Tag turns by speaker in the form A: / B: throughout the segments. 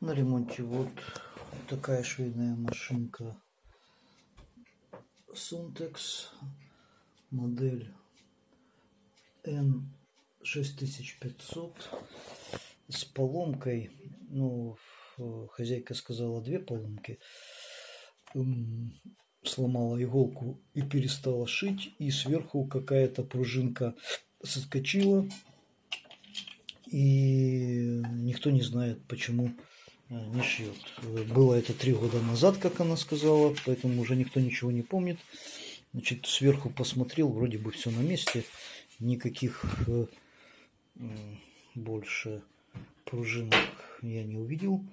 A: На ремонте вот такая швейная машинка Suntex, модель N6500 с поломкой. Ну, хозяйка сказала две поломки. Сломала иголку и перестала шить. И сверху какая-то пружинка соскочила. И никто не знает, почему не шьет. Было это три года назад, как она сказала, поэтому уже никто ничего не помнит. Значит, сверху посмотрел, вроде бы все на месте, никаких э, больше пружинок я не увидел.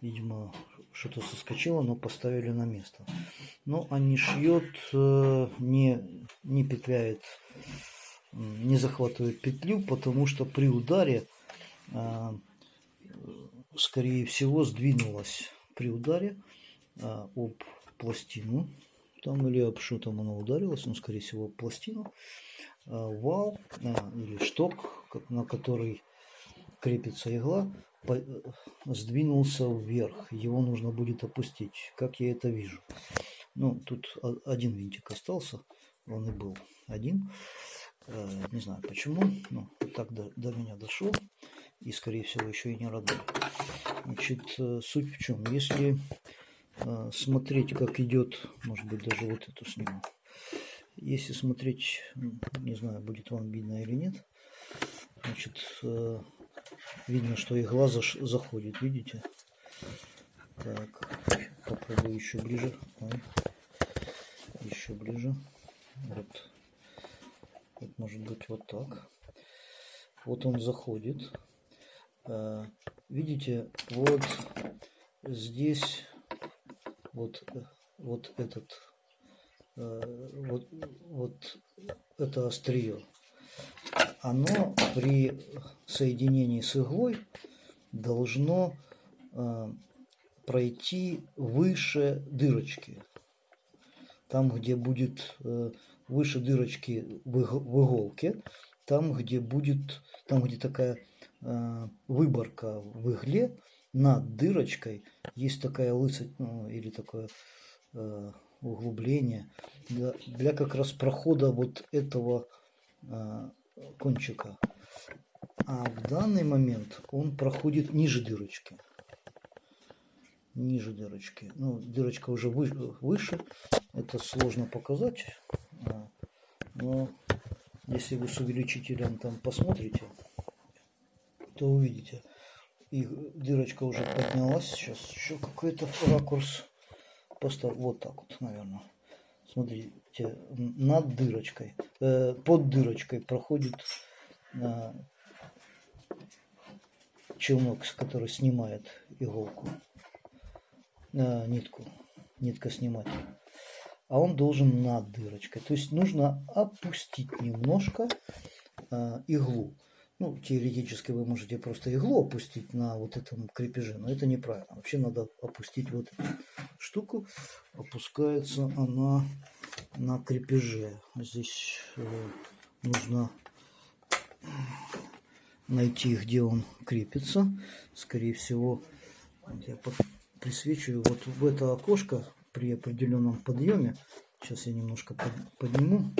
A: Видимо, что-то соскочило, но поставили на место. Но они шьет, э, не, не петляет, не захватывает петлю, потому что при ударе а, скорее всего, сдвинулась при ударе а, об пластину. Там или об что там она ударилась, но, скорее всего, об пластину. А, вал или шток, на который крепится игла, сдвинулся вверх. Его нужно будет опустить, как я это вижу. Ну, тут один винтик остался, он и был один. Не знаю почему, но так до, до меня дошло и, скорее всего, еще и не родной. Значит, э, суть в чем? Если э, смотреть, как идет, может быть, даже вот эту сниму. Если смотреть, не знаю, будет вам видно или нет, значит, э, видно, что игла заходит, видите? Так, попробую еще ближе. Еще ближе. Вот. Вот может быть вот так. Вот он заходит. Э, видите, вот здесь вот, вот этот, э, вот, вот это острие, оно при соединении с иглой должно э, пройти выше дырочки. Там, где будет выше дырочки в иголке, там, где будет, там, где такая Э, выборка в игле над дырочкой есть такая лысость ну, или такое э, углубление для, для как раз прохода вот этого э, кончика. А в данный момент он проходит ниже дырочки. Ниже дырочки. Ну, дырочка уже вы, выше. Это сложно показать. А, но если вы с увеличителем там посмотрите, то увидите. И дырочка уже поднялась. Сейчас еще какой-то ракурс. Просто вот так вот, наверное. Смотрите, над дырочкой, э, под дырочкой проходит э, челнок, который снимает иголку, э, нитку, нитка снимать. А он должен над дырочкой. То есть нужно опустить немножко э, иглу. Ну, теоретически вы можете просто иглу опустить на вот этом крепеже, но это неправильно. Вообще надо опустить вот эту штуку. Опускается она на крепеже. Здесь э, нужно найти, где он крепится. Скорее всего, я присвечиваю вот в это окошко при определенном подъеме. Сейчас я немножко подниму.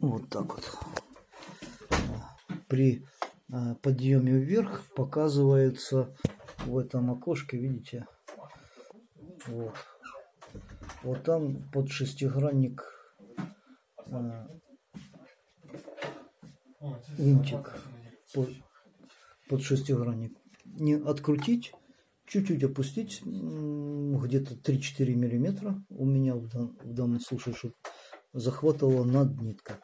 A: Вот так вот. При э, подъеме вверх показывается в этом окошке, видите, вот, вот там под шестигранник э, винтик под, под шестигранник. Не открутить, чуть-чуть опустить, где-то 3-4 миллиметра у меня в, в данном случае, чтобы захватывала над нитка.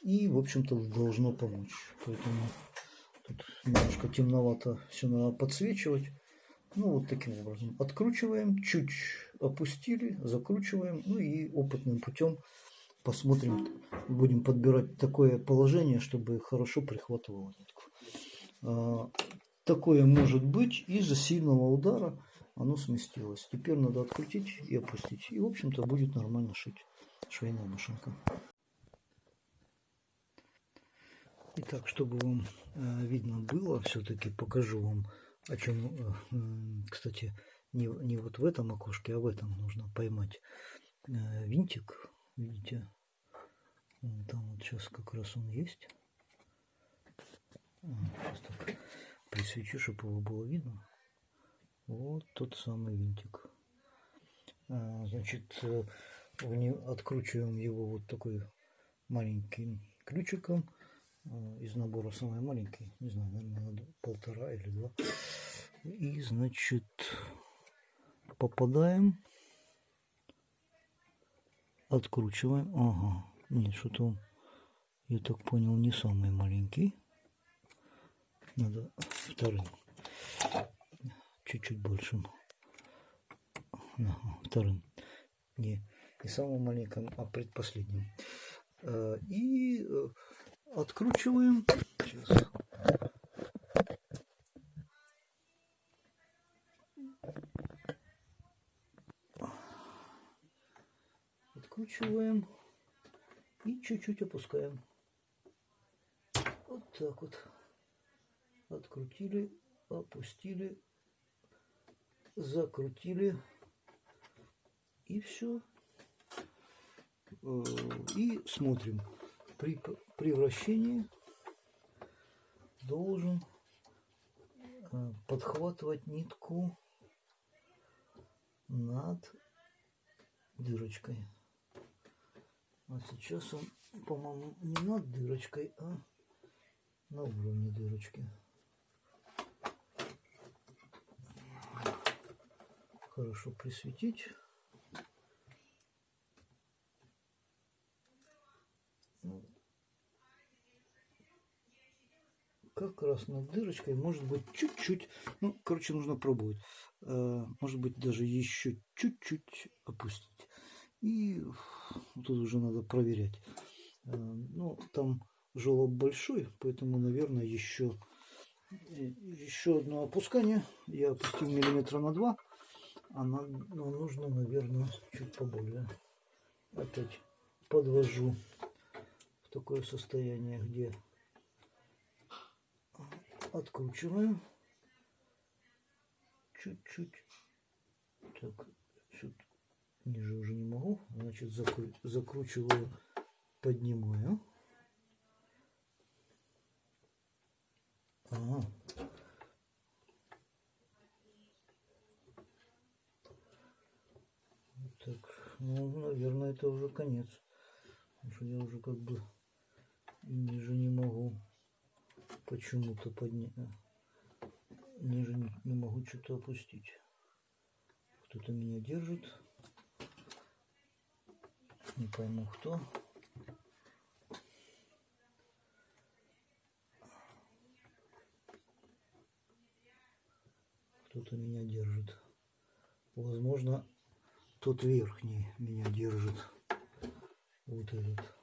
A: И, в общем-то, должно помочь. Поэтому тут немножко темновато все надо подсвечивать. Ну, вот таким образом. Откручиваем, чуть опустили, закручиваем. Ну и опытным путем посмотрим, будем подбирать такое положение, чтобы хорошо прихватывало нитку. А, такое может быть из-за сильного удара оно сместилось. Теперь надо открутить и опустить. И, в общем-то, будет нормально шить швейная машинка. Итак, чтобы вам э, видно было, все-таки покажу вам, о чем, э, кстати, не, не вот в этом окошке, а в этом нужно поймать э, винтик. Видите, там вот сейчас как раз он есть. Сейчас так присвечу, чтобы его было видно. Вот тот самый винтик. Значит, откручиваем его вот такой маленьким ключиком а, из набора самый маленький, не знаю, наверное, надо полтора или два. И, значит, попадаем, откручиваем. Ага, нет, что-то я так понял, не самый маленький. Надо вторым, чуть-чуть большим. Ага, вторым. Не, не самым маленьким, а предпоследним. А, и э, откручиваем. Сейчас. Откручиваем и чуть-чуть опускаем. Вот так вот. Открутили, опустили, закрутили и все. Э, и смотрим при, при вращении должен э, подхватывать нитку над дырочкой. А сейчас он, по-моему, не над дырочкой, а на уровне дырочки. Хорошо присветить. Как раз над дырочкой может быть чуть-чуть, ну, короче, нужно пробовать. Э, может быть, даже еще чуть-чуть опустить. И тут уже надо проверять. Э, ну, там желоб большой, поэтому, наверное, еще, еще одно опускание. Я опустил миллиметра на два, а нам, нужно, наверное, чуть поболее. Опять подвожу в такое состояние, где откручиваем чуть-чуть. Так, чуть ниже уже не могу. Значит, закру закручиваю, поднимаю. Ага. Так, ну, наверное, это уже конец. Потому что я уже как бы ниже не могу почему-то поднять. Ниже не, не могу что-то опустить. Кто-то меня держит. Не пойму кто. Кто-то меня держит. Возможно, тот верхний меня держит. Вот этот.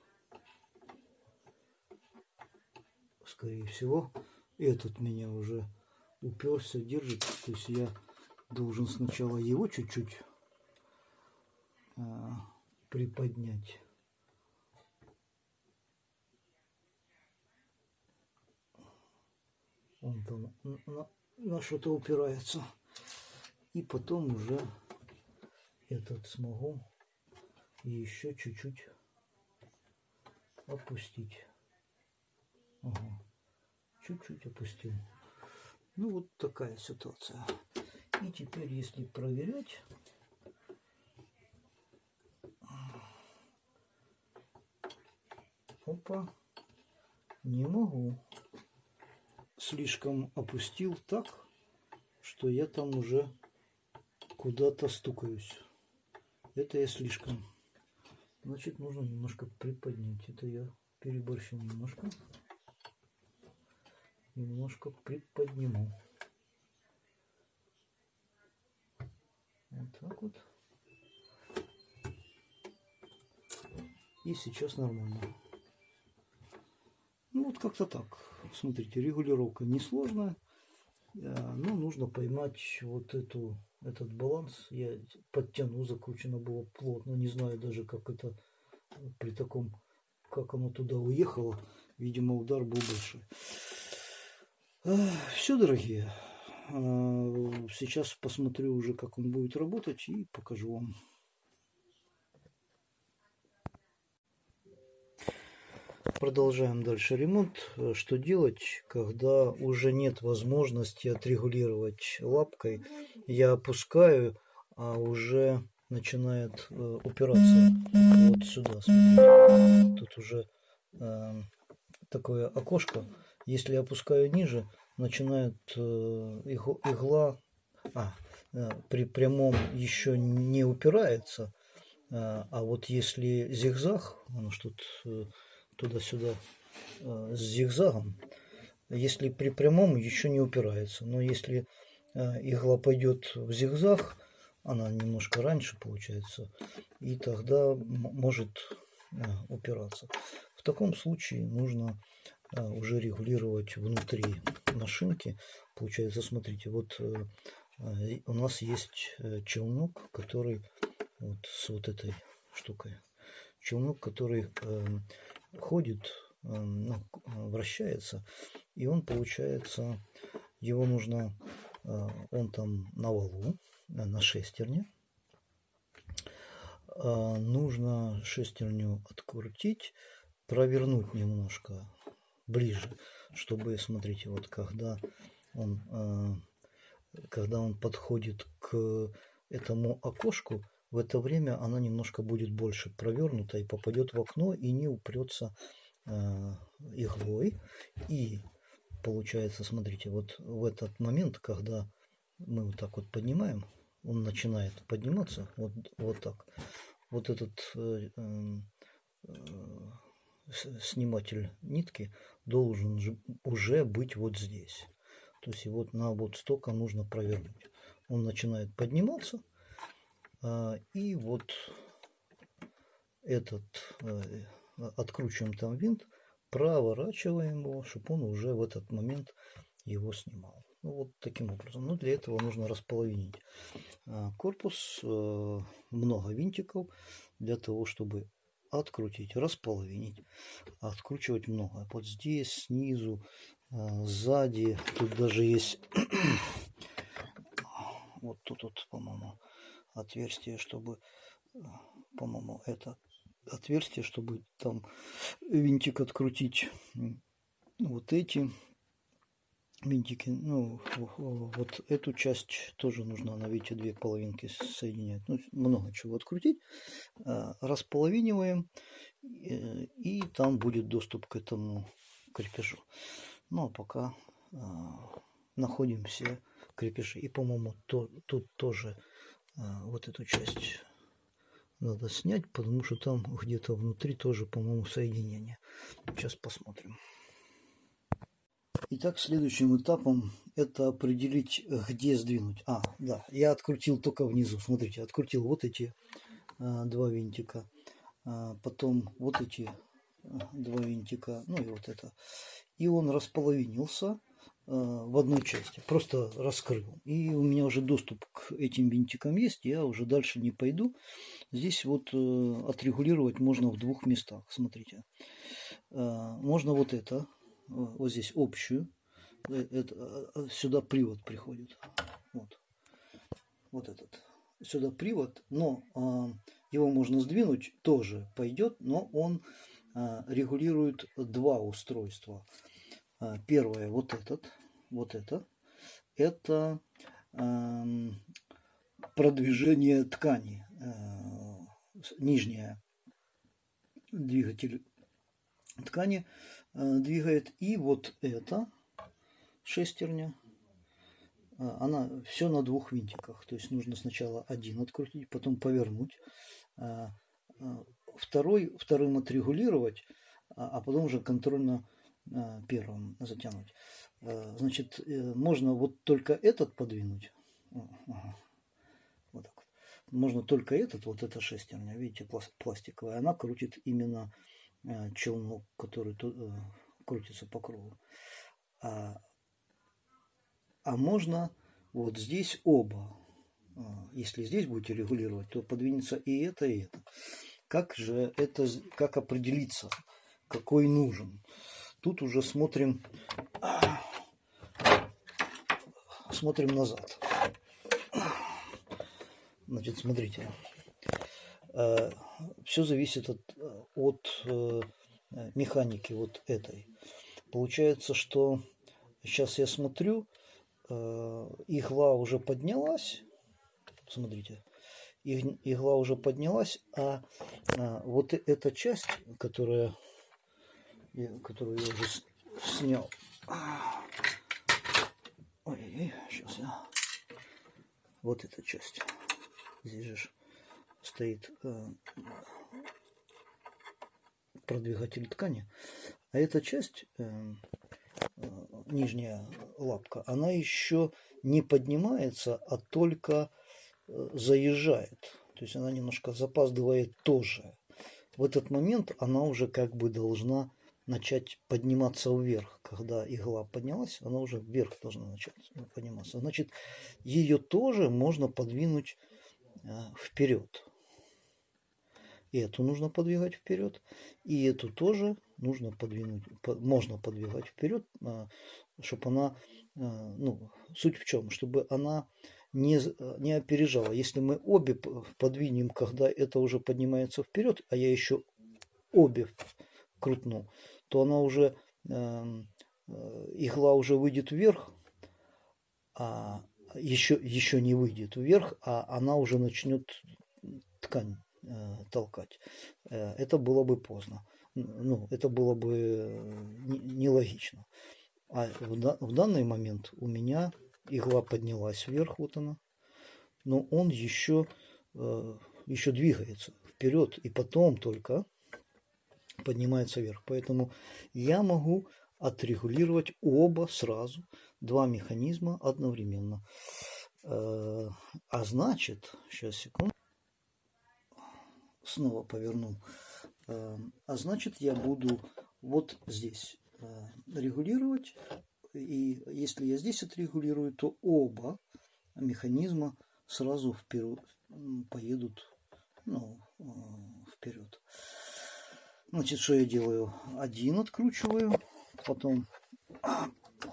A: Скорее всего. Этот меня уже уперся, держит. То есть я должен сначала его чуть-чуть а, приподнять. Он там на, на что-то упирается. И потом уже этот смогу еще чуть-чуть опустить. Ага чуть-чуть опустил. Ну вот такая ситуация. И теперь, если проверять, опа, не могу. Слишком опустил так, что я там уже куда-то стукаюсь. Это я слишком. Значит, нужно немножко приподнять. Это я переборщил немножко немножко приподниму. Вот так вот. И сейчас нормально. Ну вот как-то так. Смотрите, регулировка несложная. Но нужно поймать вот эту, этот баланс. Я подтяну, закручено было плотно. Не знаю даже, как это при таком, как оно туда уехало. видимо, удар был большой. Все, дорогие. А, сейчас посмотрю уже, как он будет работать и покажу вам. Продолжаем дальше ремонт. Что делать, когда уже нет возможности отрегулировать лапкой? Я опускаю, а уже начинает э, упираться вот сюда. Смотрите. Тут уже э, такое окошко. Если я опускаю ниже, начинает э, игла а, э, при прямом еще не упирается. Э, а вот если зигзаг, оно что тут э, туда-сюда с зигзагом, если при прямом еще не упирается. Но если игла пойдет в зигзаг, она немножко раньше получается, и тогда может упираться. В таком случае нужно уже регулировать внутри машинки. Получается, смотрите, вот э, у нас есть челнок, который вот с вот этой штукой. Челнок, который ходит, ну, вращается, и он получается, его нужно, он там на валу, на шестерне. А, нужно шестерню открутить, провернуть немножко ближе, чтобы, смотрите, вот когда он, а, когда он подходит к этому окошку, в это время она немножко будет больше провернута и попадет в окно и не упрется а, иглой. И получается, смотрите, вот в этот момент, когда мы вот так вот поднимаем, он начинает подниматься, вот, вот так. Вот этот э, э, сниматель нитки должен же уже быть вот здесь. То есть вот на вот столько нужно провернуть. Он начинает подниматься, э, и вот этот э, откручиваем там винт, проворачиваем его, чтобы он уже в этот момент его снимал. Ну, вот таким образом. Но для этого нужно располовинить а, корпус, э, много винтиков для того, чтобы открутить, располовинить, откручивать много. Вот здесь, снизу, а, сзади, тут даже есть, вот тут, вот, по-моему, отверстие, чтобы, по-моему, это отверстие, чтобы там винтик открутить. Вот эти винтики. Ну, вот эту часть тоже нужно на видите две половинки соединять. Ну, много чего открутить. А, располовиниваем, и там будет доступ к этому крепежу. Ну, а пока а, находим все крепежи. И, по-моему, то, тут тоже вот эту часть надо снять, потому что там где-то внутри тоже, по-моему, соединение. Сейчас посмотрим. Итак, следующим этапом это определить, где сдвинуть. А, да, я открутил только внизу. Смотрите, открутил вот эти а, два винтика. А, потом вот эти а, два винтика. Ну и вот это. И он располовинился а, в одной части. Просто раскрыл. И у меня уже доступ к этим винтикам есть. Я уже дальше не пойду. Здесь вот э, отрегулировать можно в двух местах. Смотрите. А, можно вот это вот здесь общую. Э, это, а, сюда привод приходит. Вот. Вот этот. Сюда привод, но а, его можно сдвинуть, тоже пойдет, но он а, регулирует два устройства. А, первое, вот этот, вот это. Это а, продвижение ткани. А, нижняя двигатель ткани Э, двигает. И вот эта шестерня, э, она все на двух винтиках. То есть нужно сначала один открутить, потом повернуть, э, второй, вторым отрегулировать, а потом уже контрольно первым затянуть. Значит, можно вот только этот подвинуть. Вот так вот. Можно только этот, вот эта шестерня, видите, пластиковая, она крутит именно Э, челнок, который э, крутится по кругу. А, а можно вот здесь оба. А, если здесь будете регулировать, то подвинется и это, и это. Как же это, как определиться, какой нужен? тут уже смотрим, смотрим назад. Значит, смотрите. Э, Все зависит от, от э, механики вот этой. Получается, что сейчас я смотрю, э, игла уже поднялась. Смотрите, игла уже поднялась, а, а вот эта часть, которая, которую я уже снял. Ой, сейчас я. Вот эта часть. Здесь же стоит э, продвигатель ткани. А эта часть, э, э, нижняя лапка, она еще не поднимается, а только э, заезжает. То есть она немножко запаздывает тоже. В этот момент она уже как бы должна начать подниматься вверх. Когда игла поднялась, она уже вверх должна начать подниматься. Значит, ее тоже можно подвинуть вперед. И эту нужно подвигать вперед. И эту тоже нужно подвинуть, можно подвигать вперед, а, чтобы она, а, ну, суть в чем, чтобы она не, не опережала. Если мы обе подвинем, когда это уже поднимается вперед, а я еще обе крутну, то она уже, эм, э, игла уже выйдет вверх, а еще, еще не выйдет вверх, а она уже начнет ткань толкать. Э, это было бы поздно. Ну, это было бы э, нелогично. А в, данный момент у меня игла поднялась вверх, вот она, но он еще, еще двигается вперед и потом только поднимается вверх. Поэтому я могу отрегулировать оба сразу, два механизма одновременно. А значит, сейчас секунду снова поверну. Эм, а значит, я буду вот здесь э, регулировать. И если я здесь отрегулирую, то оба механизма сразу вперед, поедут ну, э, вперед. Значит, что я делаю? Один откручиваю, потом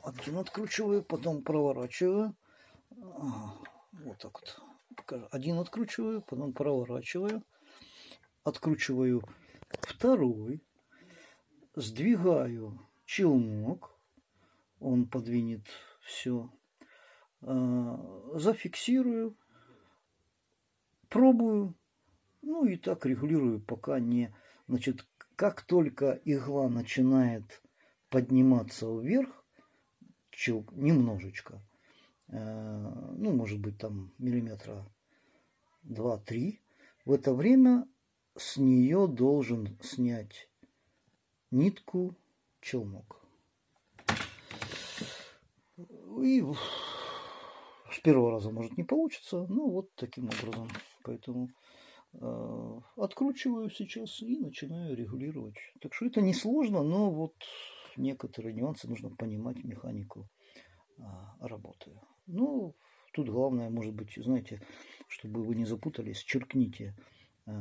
A: один откручиваю, потом проворачиваю. Вот так вот. Один откручиваю, потом проворачиваю откручиваю второй, сдвигаю челнок, он подвинет все, а, зафиксирую, пробую, ну и так регулирую, пока не... Значит, как только игла начинает подниматься вверх, чел, немножечко, а, ну, может быть, там миллиметра 2-3, в это время с нее должен снять нитку челнок. И с первого раза может не получится, но вот таким образом. Поэтому э, откручиваю сейчас и начинаю регулировать. Так что это несложно, но вот некоторые нюансы нужно понимать механику э, работы. Ну, тут главное, может быть, знаете, чтобы вы не запутались, черкните э,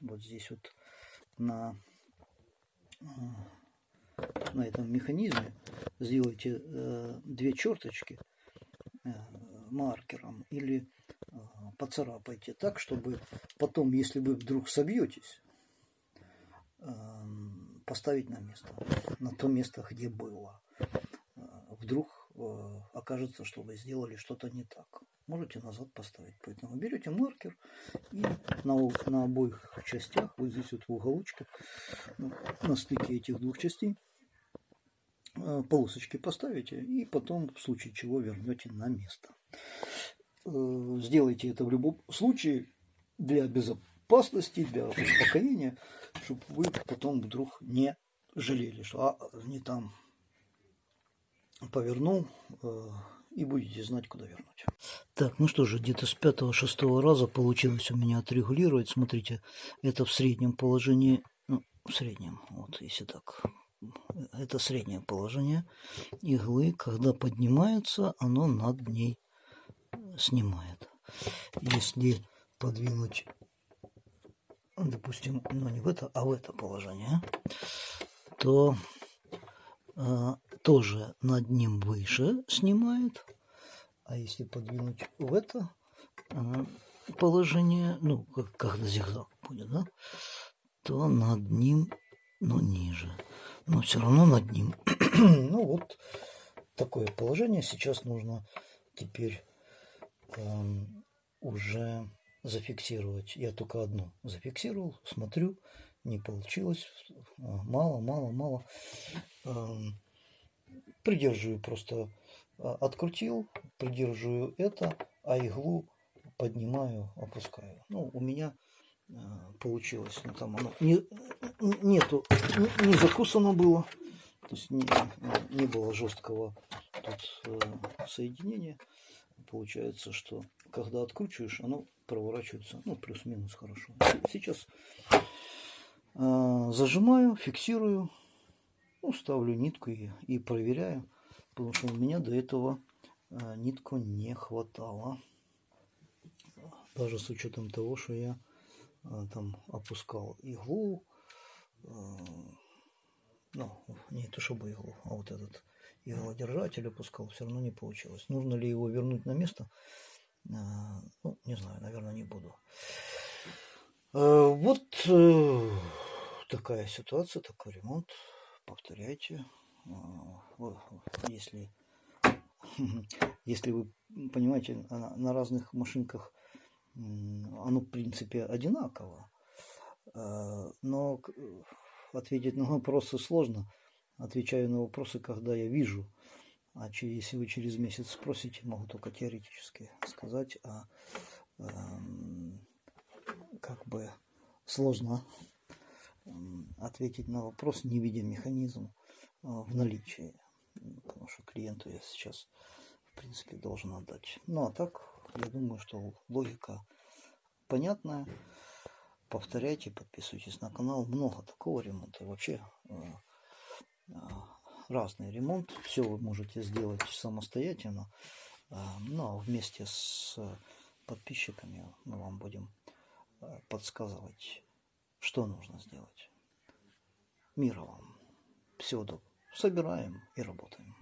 A: вот здесь вот на, на этом механизме сделайте э, две черточки э, маркером или э, поцарапайте так, чтобы потом, если вы вдруг собьетесь, э, поставить на место, на то место, где было. Э, вдруг э, окажется, что вы сделали что-то не так можете назад поставить. Поэтому берете маркер и на, на обоих частях, вот здесь вот в уголочке, ну, на стыке этих двух частей, э, полосочки поставите и потом в случае чего вернете на место. Э, сделайте это в любом случае для безопасности, для успокоения, чтобы вы потом вдруг не жалели, что а, не там повернул, э, и будете знать, куда вернуть. Так, ну что же, где-то с пятого-шестого раза получилось у меня отрегулировать. Смотрите, это в среднем положении, ну, в среднем, вот, если так, это среднее положение иглы. Когда поднимается, оно над ней снимает. Если подвинуть, допустим, ну не в это, а в это положение, то а, тоже над ним выше снимает. А если подвинуть в это а, положение, ну, как, когда зигзаг будет, да, то над ним, ну, ниже. Но все равно над ним. ну, вот такое положение. Сейчас нужно теперь эм, уже зафиксировать. Я только одну зафиксировал, смотрю, не получилось. Мало, мало, мало. Эм, придерживаю просто, а, открутил, придерживаю это, а иглу поднимаю, опускаю. Ну, у меня а, получилось. Ну, там оно не, нету, не, закусано было. То есть не, не было жесткого тут э, соединения. Получается, что когда откручиваешь, оно проворачивается, ну, плюс-минус хорошо. Сейчас э, зажимаю, фиксирую, ну, ставлю нитку и, и проверяю, потому что у меня до этого э, нитку не хватало. Даже с учетом того, что я э, там опускал иглу, э, ну, не то чтобы иглу, а вот этот иглодержатель опускал, все равно не получилось. Нужно ли его вернуть на место? А, ну, не знаю, наверное, не буду. А, вот э, такая ситуация, такой ремонт. Повторяйте. А, если, если вы понимаете, на разных машинках оно, в принципе, одинаково. Но ответить на вопросы сложно. Отвечаю на вопросы, когда я вижу а если вы через месяц спросите, могу только теоретически сказать, а э, как бы сложно ответить на вопрос, не видя механизм а, в наличии. Потому что клиенту я сейчас, в принципе, должен отдать. Ну, а так, я думаю, что логика понятная. Повторяйте, подписывайтесь на канал. Много такого ремонта. Вообще, э, э, разный ремонт. Все вы можете сделать самостоятельно. А, но вместе с подписчиками мы вам будем а, подсказывать, что нужно сделать. Мира вам. Всего доброго. Собираем и работаем.